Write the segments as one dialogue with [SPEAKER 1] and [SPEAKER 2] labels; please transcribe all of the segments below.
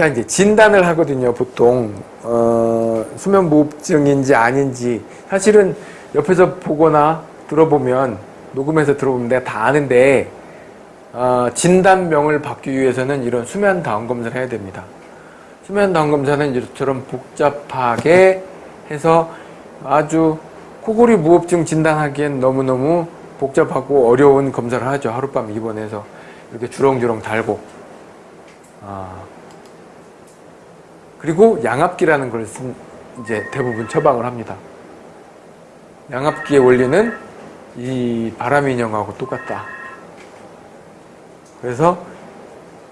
[SPEAKER 1] 자 이제 진단을 하거든요. 보통 어, 수면무호흡증인지 아닌지 사실은 옆에서 보거나 들어보면 녹음해서 들어보면 내가 다 아는데 어, 진단명을 받기 위해서는 이런 수면 다운 검사를 해야 됩니다. 수면 다운 검사는 이처럼 복잡하게 해서 아주 코골이 무호흡증 진단하기엔 너무너무 복잡하고 어려운 검사를 하죠. 하룻밤 입원해서 이렇게 주렁주렁 달고 아. 그리고 양압기라는 걸 쓴, 이제 대부분 처방을 합니다. 양압기의 원리는 이 바람 인형하고 똑같다. 그래서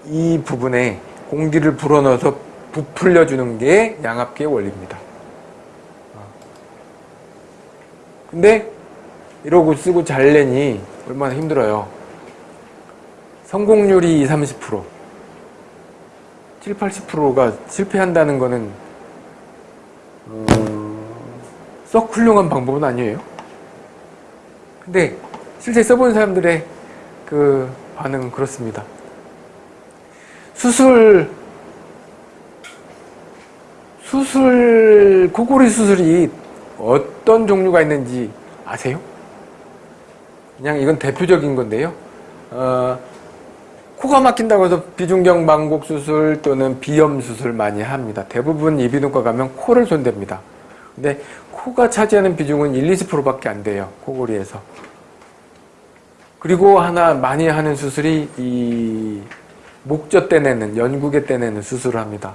[SPEAKER 1] 이 부분에 공기를 불어넣어서 부풀려 주는 게 양압기의 원리입니다. 근데 이러고 쓰고 잘내니 얼마나 힘들어요. 성공률이 20, 30% 7, 80%가 실패한다는 거는 음, 썩 훌륭한 방법은 아니에요. 근데 실제 써본 사람들의 그 반응은 그렇습니다. 수술 수술 코골이 수술이 어떤 종류가 있는지 아세요? 그냥 이건 대표적인 건데요. 어, 코가 막힌다고 해서 비중경 망곡 수술 또는 비염 수술 많이 합니다. 대부분 이비인후과 가면 코를 손댑니다. 근데 코가 차지하는 비중은 1, 20%밖에 안 돼요. 코골이에서. 그리고 하나 많이 하는 수술이 이 목젖 떼내는 연구개 떼내는 수술을 합니다.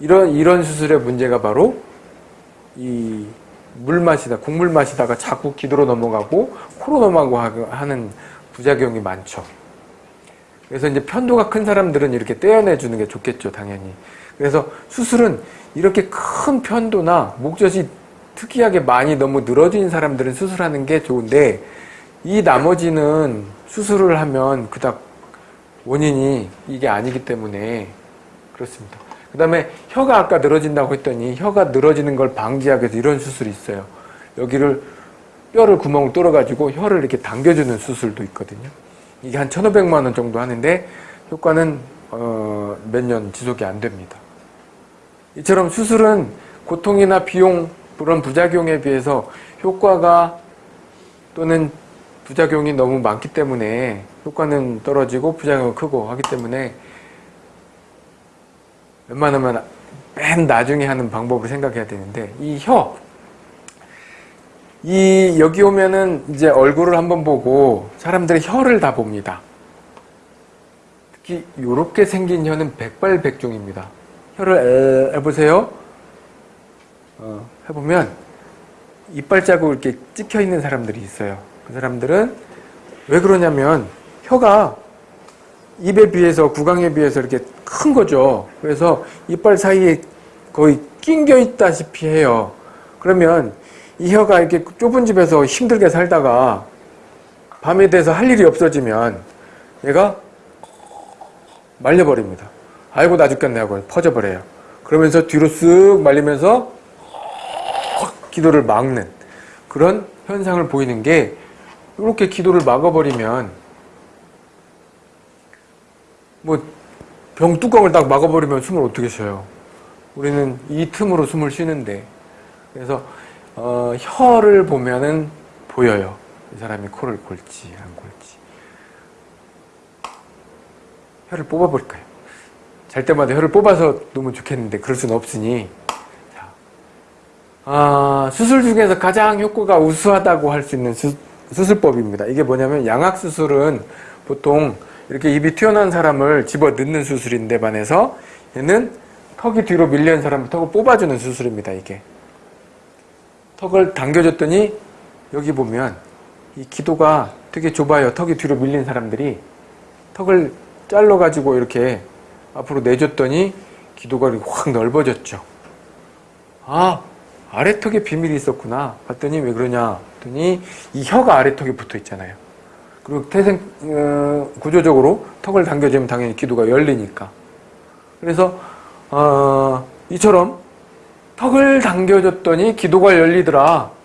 [SPEAKER 1] 이런 이런 수술의 문제가 바로 이 물 마시다 국물 마시다가 자꾸 기도로 넘어가고 코로 넘어가고 하는 부작용이 많죠. 그래서 이제 편도가 큰 사람들은 이렇게 떼어내 주는 게 좋겠죠, 당연히. 그래서 수술은 이렇게 큰 편도나 목젖이 특이하게 많이 너무 늘어진 사람들은 수술하는 게 좋은데 이 나머지는 수술을 하면 그닥 원인이 이게 아니기 때문에 그렇습니다. 그 다음에 혀가 아까 늘어진다고 했더니 혀가 늘어지는 걸 방지하기 위해서 이런 수술이 있어요. 여기를 뼈를 구멍을 뚫어 가지고 혀를 이렇게 당겨주는 수술도 있거든요. 이게 한 1,500만 원 정도 하는데 효과는 어, 몇 년 지속이 안 됩니다. 이처럼 수술은 고통이나 비용 그런 부작용에 비해서 효과가 또는 부작용이 너무 많기 때문에 효과는 떨어지고 부작용은 크고 하기 때문에 웬만하면 맨 나중에 하는 방법을 생각해야 되는데 이 혀, 이 여기 오면은 이제 얼굴을 한번 보고 사람들의 혀를 다 봅니다. 특히 이렇게 생긴 혀는 백발백중입니다. 혀를 해보세요. 어, 해보면 이빨 자국 이렇게 찍혀 있는 사람들이 있어요. 그 사람들은 왜 그러냐면 혀가 입에 비해서 구강에 비해서 이렇게 큰 거죠. 그래서 이빨 사이에 거의 낑겨 있다시피 해요. 그러면 이 혀가 이렇게 좁은 집에서 힘들게 살다가 밤에 돼서 할 일이 없어지면 얘가 말려버립니다. 아이고 나 죽겠네 하고 퍼져버려요. 그러면서 뒤로 쓱 말리면서 기도를 막는 그런 현상을 보이는 게 이렇게 기도를 막아버리면 뭐 병뚜껑을 딱 막아버리면 숨을 어떻게 쉬어요? 우리는 이 틈으로 숨을 쉬는데 그래서 어, 혀를 보면은 보여요. 이 사람이 코를 골지 안 골지. 혀를 뽑아버릴까요? 잘 때마다 혀를 뽑아서 놓으면 좋겠는데 그럴 수는 없으니 자, 아, 수술 중에서 가장 효과가 우수하다고 할 수 있는 수, 수술법입니다. 이게 뭐냐면 양악수술은 보통 이렇게 입이 튀어나온 사람을 집어 넣는 수술인데 반해서 얘는 턱이 뒤로 밀려있는 사람을 턱을 뽑아주는 수술입니다. 이게 턱을 당겨줬더니 여기 보면 이 기도가 되게 좁아요. 턱이 뒤로 밀린 사람들이 턱을 잘라가지고 이렇게 앞으로 내줬더니 기도가 확 넓어졌죠. 아 아래턱에 비밀이 있었구나 봤더니 왜 그러냐 했더니 이 혀가 아래턱에 붙어 있잖아요. 그리고 태생 어, 구조적으로 턱을 당겨주면 당연히 기도가 열리니까. 그래서 어, 이처럼 턱을 당겨줬더니 기도가 열리더라.